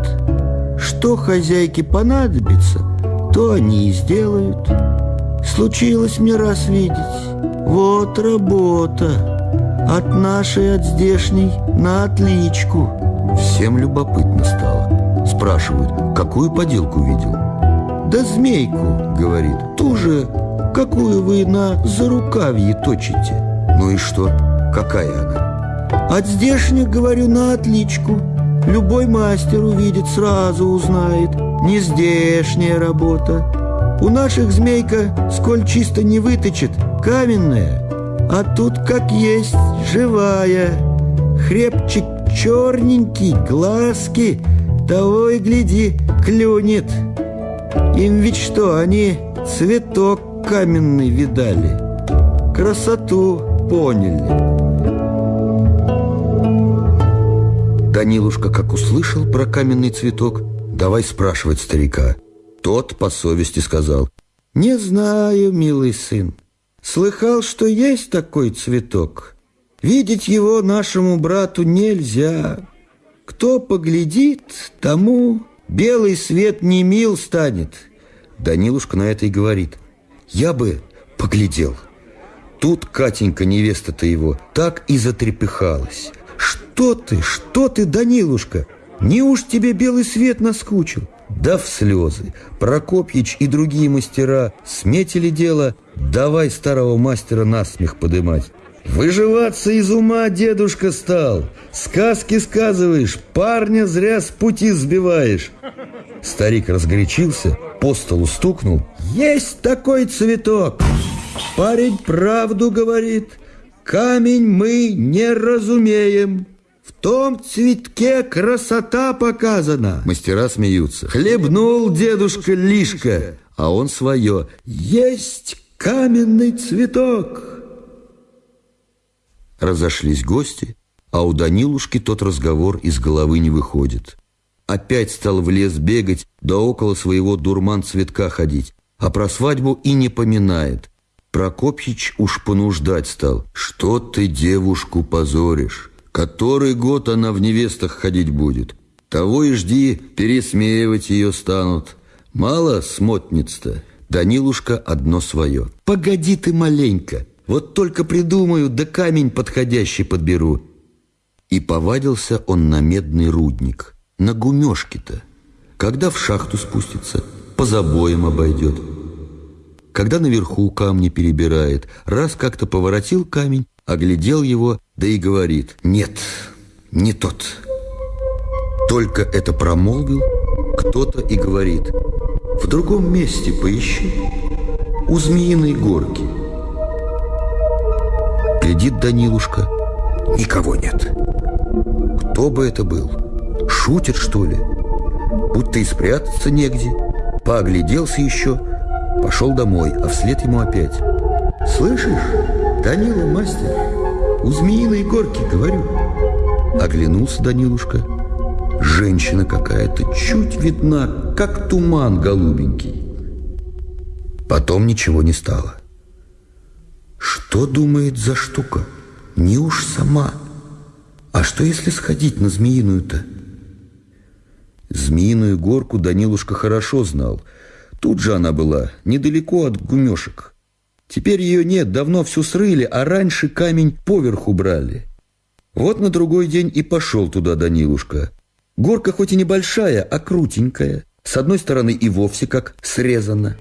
Что хозяйке понадобится, то они и сделают. Случилось мне раз видеть. Вот работа. От нашей, от здешней на отличку. Всем любопытно стало. Спрашивают, какую поделку видел? Да змейку, говорит, ту же, какую вы на зарукавье точите. Ну и что? Какая она? От здешних, говорю, на отличку. Любой мастер увидит, сразу узнает. Не здешняя работа. У наших змейка, сколь чисто не выточит, каменная. А тут как есть, живая Хребчик черненький, глазки Того и гляди, клюнет Им ведь что, они цветок каменный видали Красоту поняли Данилушка, как услышал про каменный цветок, давай спрашивать старика. Тот по совести сказал, «Не знаю, милый сын, Слыхал, что есть такой цветок. Видеть его нашему брату нельзя. Кто поглядит, тому белый свет не мил станет. Данилушка на это и говорит. Я бы поглядел. Тут Катенька, невеста-то его, так и затрепыхалась. Что ты, что ты, Данилушка? Не уж тебе белый свет наскучил? Да в слезы. Прокопьич и другие мастера сметили дело, давай старого мастера насмех подымать. Выживаться из ума дедушка стал. Сказки сказываешь, парня зря с пути сбиваешь. Старик разгорячился, по столу стукнул. Есть такой цветок. Парень правду говорит. Камень мы не разумеем. В том цветке красота показана. Мастера смеются. Хлебнул дедушка лишка, а он свое. Есть каменный цветок. Разошлись гости, а у Данилушки тот разговор из головы не выходит. Опять стал в лес бегать, да около своего дурман цветка ходить, а про свадьбу и не поминает. Прокопьич уж понуждать стал. Что ты девушку позоришь? Который год она в невестах ходить будет? Того и жди, пересмеивать ее станут. Мало смотниц-то. Данилушка одно свое. Погоди ты маленько. Вот только придумаю, да камень подходящий подберу. И повадился он на медный рудник. На гумешке-то. Когда в шахту спустится, по забоям обойдет. Когда наверху камни перебирает, раз как-то поворотил камень, оглядел его, да и говорит, нет, не тот. Только это промолвил кто-то и говорит В другом месте поищи У Змеиной горки Глядит Данилушка Никого нет Кто бы это был? Шутит, что ли? Будто и спрятаться негде Поогляделся еще Пошел домой, а вслед ему опять «Слышишь, Данила мастер, у Змеиной горки, говорю». Оглянулся Данилушка. Женщина какая-то, чуть видна, как туман голубенький. Потом ничего не стало. Что думает за штука? Не уж сама. А что, если сходить на Змеиную-то? Змеиную горку Данилушка хорошо знал. Тут же она была, недалеко от гумешек. Теперь ее нет, давно всю срыли, а раньше камень поверху брали. Вот на другой день и пошел туда Данилушка. Горка хоть и небольшая, а крутенькая. С одной стороны и вовсе как срезана.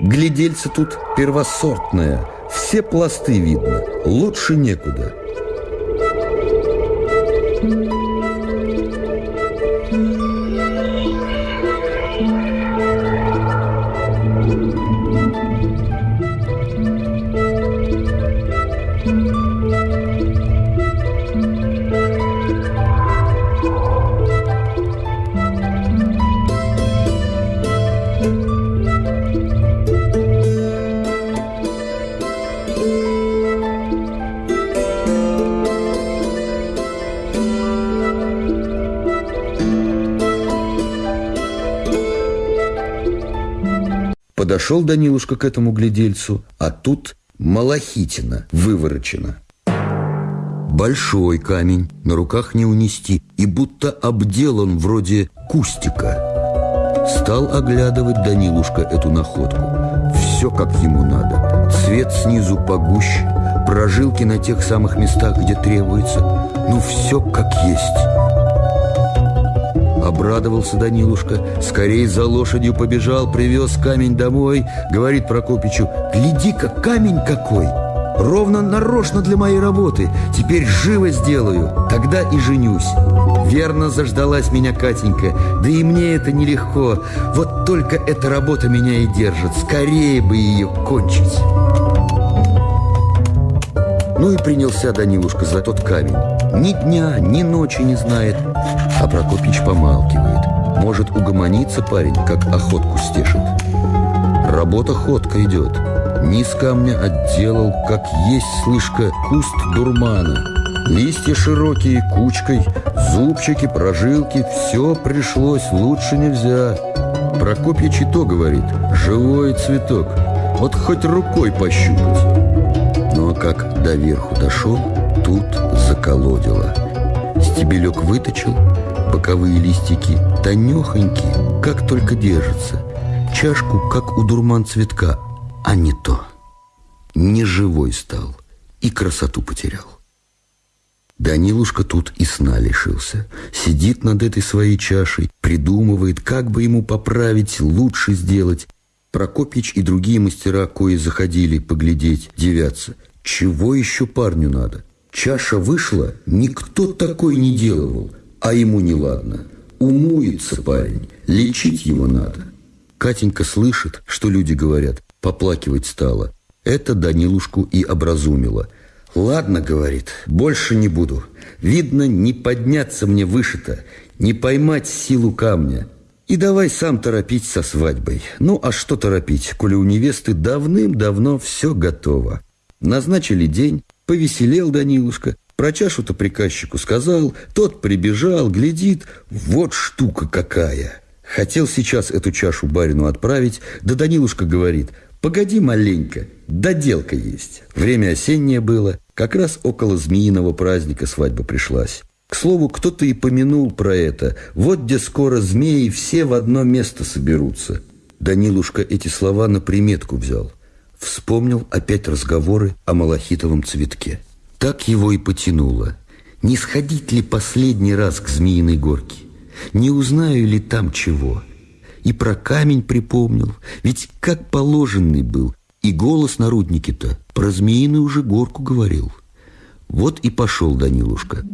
Глядельца тут первосортная, все пласты видно, лучше некуда. Подошел Данилушка к этому глядельцу, а тут малахитина выворочена. Большой камень, на руках не унести, и будто обделан вроде кустика. Стал оглядывать Данилушка эту находку. Все как ему надо. Цвет снизу погуще, прожилки на тех самых местах, где требуется. Ну, все как есть. Обрадовался Данилушка, скорей за лошадью побежал, привез камень домой. Говорит Прокопичу, гляди-ка, камень какой! Ровно нарочно для моей работы. Теперь живо сделаю, тогда и женюсь. Верно заждалась меня Катенька, да и мне это нелегко. Вот только эта работа меня и держит. Скорее бы ее кончить. Ну и принялся Данилушка за тот камень. Ни дня, ни ночи не знает. А Прокопич помалкивает. Может, угомониться парень, как охотку стешит. Работа ходка идет. Низ камня отделал, как есть, слышка, куст дурмана. Листья широкие, кучкой, зубчики, прожилки, все пришлось, лучше нельзя. Прокопьич и говорит, живой цветок, вот хоть рукой пощупать. Но как до верху дошел, тут заколодило. Стебелек выточил, боковые листики тонехонькие, как только держатся. Чашку, как у дурман цветка, а не то. Не живой стал и красоту потерял. Данилушка тут и сна лишился. Сидит над этой своей чашей, придумывает, как бы ему поправить, лучше сделать. Прокопич и другие мастера, кои заходили поглядеть, девятся. Чего еще парню надо? Чаша вышла, никто такой не делал, а ему неладно. Умуется парень, лечить его надо. Катенька слышит, что люди говорят, поплакивать стала. Это Данилушку и образумило. «Ладно, — говорит, — больше не буду. Видно, не подняться мне выше-то, не поймать силу камня. И давай сам торопить со свадьбой. Ну, а что торопить, коли у невесты давным-давно все готово?» Назначили день, повеселел Данилушка, про чашу-то приказчику сказал, тот прибежал, глядит, вот штука какая. Хотел сейчас эту чашу барину отправить, да Данилушка говорит, погоди маленько, доделка есть. Время осеннее было, как раз около змеиного праздника свадьба пришлась. К слову, кто-то и помянул про это. Вот где скоро змеи все в одно место соберутся. Данилушка эти слова на приметку взял. Вспомнил опять разговоры о малахитовом цветке. Так его и потянуло. Не сходить ли последний раз к Змеиной горке? Не узнаю ли там чего? И про камень припомнил, ведь как положенный был, и голос на руднике-то про Змеиную уже горку говорил. Вот и пошел Данилушка.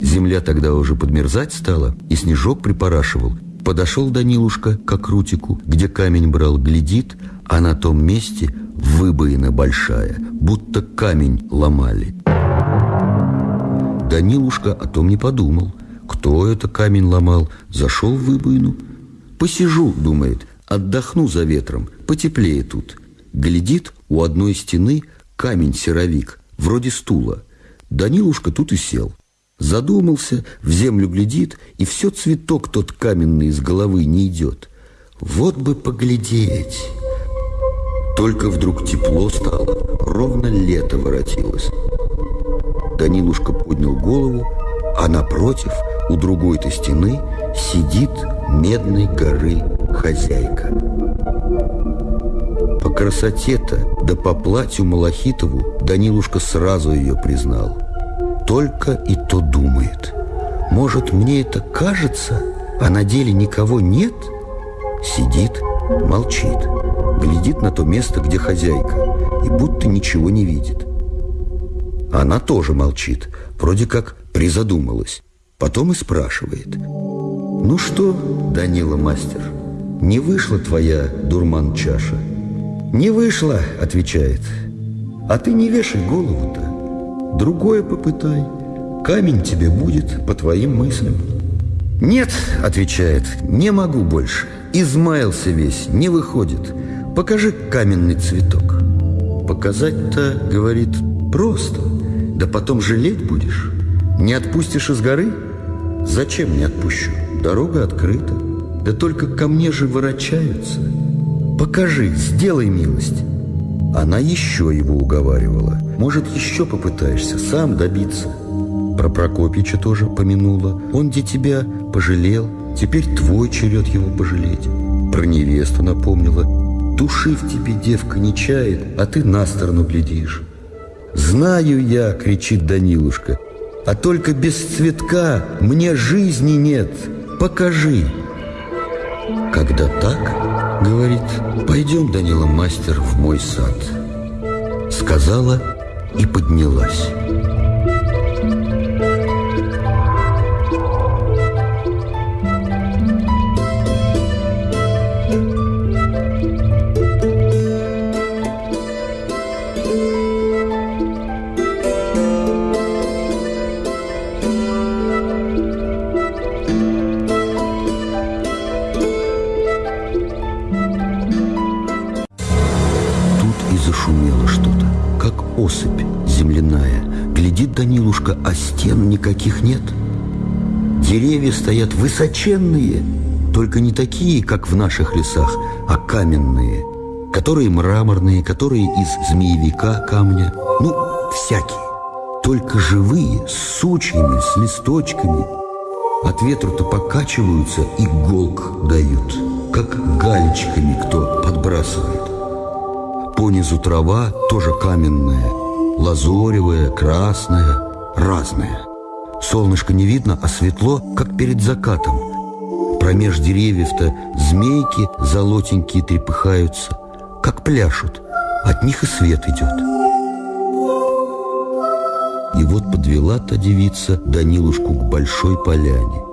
Земля тогда уже подмерзать стала, и снежок припорашивал. Подошел Данилушка к окрутику, где камень брал, глядит, а на том месте выбоина большая, будто камень ломали. Данилушка о том не подумал. Кто это камень ломал? Зашел в выбоину. Посижу, думает, отдохну за ветром, потеплее тут. Глядит, у одной стены камень-серовик, вроде стула. Данилушка тут и сел. Задумался, в землю глядит, и все цветок тот каменный из головы не идет. Вот бы поглядеть. Только вдруг тепло стало, ровно лето воротилось. Данилушка поднял голову, а напротив, у другой-то стены, сидит медной горы хозяйка. По красоте-то, да по платью Малахитову Данилушка сразу ее признал. Только и то думает. Может, мне это кажется, а на деле никого нет? Сидит, молчит, глядит на то место, где хозяйка, и будто ничего не видит. Она тоже молчит, вроде как призадумалась. Потом и спрашивает. «Ну что, Данила мастер, не вышла твоя дурман-чаша?» «Не вышла», — отвечает. «А ты не вешай голову-то. Другое попытай. Камень тебе будет по твоим мыслям». «Нет», — отвечает, — «не могу больше. Измаялся весь, не выходит. Покажи каменный цветок». «Показать-то, — говорит, — просто. Да потом жалеть будешь. Не отпустишь из горы? Зачем не отпущу? Дорога открыта. Да только ко мне же ворочаются. Покажи, сделай милость. Она еще его уговаривала. Может, еще попытаешься сам добиться. Про Прокопича тоже помянула. Он где тебя пожалел, теперь твой черед его пожалеть. Про невесту напомнила. Души в тебе девка не чает, а ты на сторону глядишь. «Знаю я!» — кричит Данилушка. «А только без цветка мне жизни нет. Покажи!» Когда так, говорит, «Пойдем, Данила, мастер, в мой сад». Сказала и поднялась. Осыпь земляная. Глядит Данилушка, а стен никаких нет. Деревья стоят высоченные, только не такие, как в наших лесах, а каменные, которые мраморные, которые из змеевика камня, ну, всякие. Только живые, с сучьями, с листочками. От ветру-то покачиваются и голк дают, как галечками кто подбрасывает. Понизу трава тоже каменная, лазоревая, красная, разная. Солнышко не видно, а светло, как перед закатом. Промеж деревьев-то змейки золотенькие трепыхаются, как пляшут. От них и свет идет. И вот подвела та девица Данилушку к большой поляне.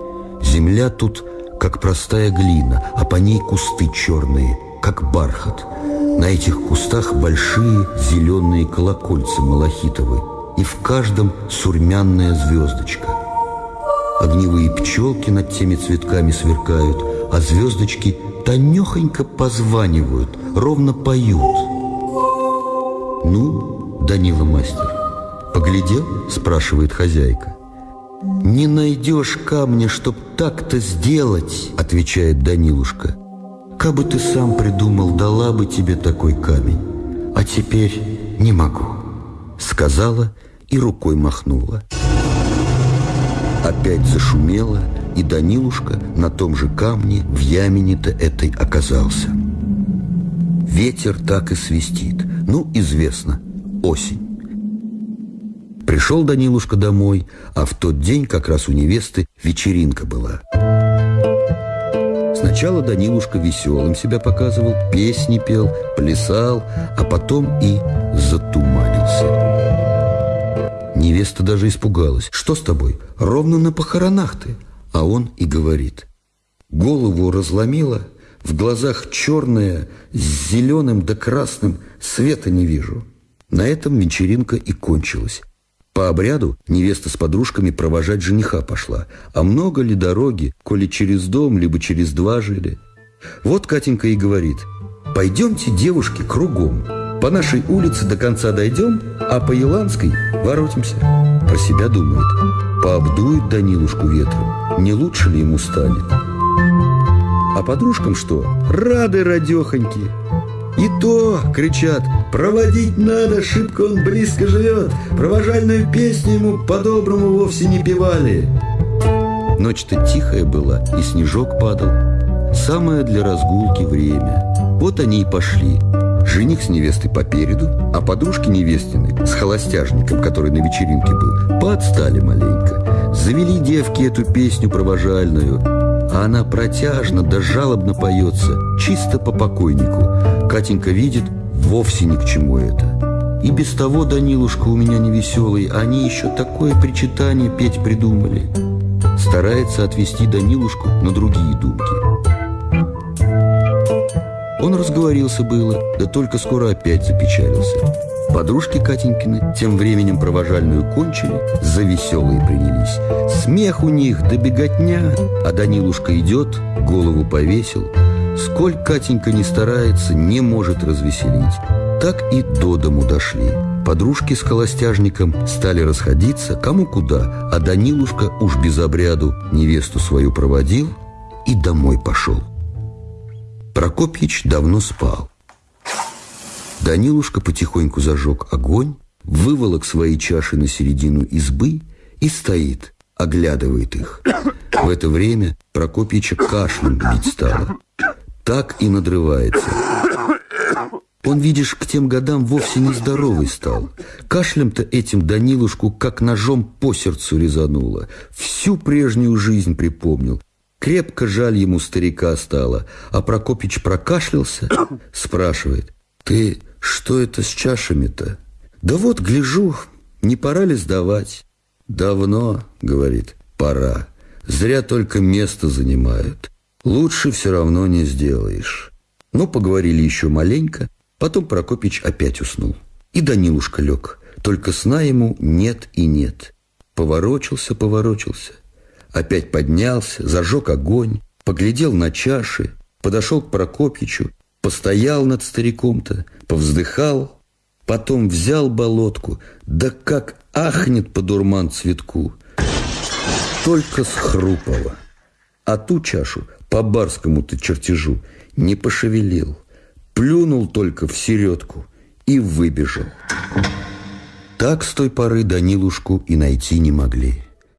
Земля тут, как простая глина, а по ней кусты черные, как бархат – на этих кустах большие зеленые колокольцы малахитовые, и в каждом сурмянная звездочка. Огневые пчелки над теми цветками сверкают, а звездочки тонехонько позванивают, ровно поют. «Ну, Данила мастер, поглядел?» – спрашивает хозяйка. «Не найдешь камня, чтоб так-то сделать», – отвечает Данилушка. Кабы ты сам придумал, дала бы тебе такой камень. А теперь не могу. Сказала и рукой махнула. Опять зашумело, и Данилушка на том же камне в ямине-то этой оказался. Ветер так и свистит. Ну, известно, осень. Пришел Данилушка домой, а в тот день как раз у невесты вечеринка была. Сначала Данилушка веселым себя показывал, песни пел, плясал, а потом и затуманился. Невеста даже испугалась. «Что с тобой? Ровно на похоронах ты!» А он и говорит. Голову разломило, в глазах черное, с зеленым да красным, света не вижу. На этом вечеринка и кончилась. По обряду невеста с подружками провожать жениха пошла. А много ли дороги, коли через дом, либо через два жили? Вот Катенька и говорит, пойдемте, девушки, кругом. По нашей улице до конца дойдем, а по Еланской воротимся. Про себя думает, пообдует Данилушку ветром, не лучше ли ему станет? А подружкам что? Рады радехоньки. И то, кричат, проводить надо, шибко он близко живет. Провожальную песню ему по-доброму вовсе не певали. Ночь-то тихая была, и снежок падал. Самое для разгулки время. Вот они и пошли. Жених с невестой попереду, а подружки невестины с холостяжником, который на вечеринке был, поотстали маленько. Завели девки эту песню провожальную, а она протяжно да жалобно поется, чисто по покойнику. Катенька видит, вовсе ни к чему это. И без того Данилушка у меня невеселый, они еще такое причитание петь придумали. Старается отвести Данилушку на другие думки. Он разговорился было, да только скоро опять запечалился. Подружки Катенькины тем временем провожальную кончили, за веселые принялись. Смех у них да беготня, а Данилушка идет, голову повесил. Сколь Катенька не старается, не может развеселить. Так и до дому дошли. Подружки с холостяжником стали расходиться, кому куда, а Данилушка уж без обряду невесту свою проводил и домой пошел. Прокопьич давно спал. Данилушка потихоньку зажег огонь, выволок свои чаши на середину избы и стоит, оглядывает их. В это время Прокопьича кашлем бить стало. Так и надрывается. Он, видишь, к тем годам вовсе не здоровый стал. Кашлем-то этим Данилушку как ножом по сердцу резануло. Всю прежнюю жизнь припомнил. Крепко жаль ему старика стало, а Прокопич прокашлялся, спрашивает, «Ты что это с чашами-то?» «Да вот, гляжу, не пора ли сдавать?» «Давно», — говорит, — «пора. Зря только место занимают. Лучше все равно не сделаешь». Ну, поговорили еще маленько, потом Прокопич опять уснул. И Данилушка лег, только сна ему нет и нет. Поворочился, поворочился. Опять поднялся, зажег огонь, поглядел на чаши, подошел к Прокопьичу, постоял над стариком-то, повздыхал, потом взял болотку, да как ахнет по дурман цветку. Только схрупало. А ту чашу по барскому-то чертежу не пошевелил, плюнул только в середку и выбежал. Так с той поры Данилушку и найти не могли.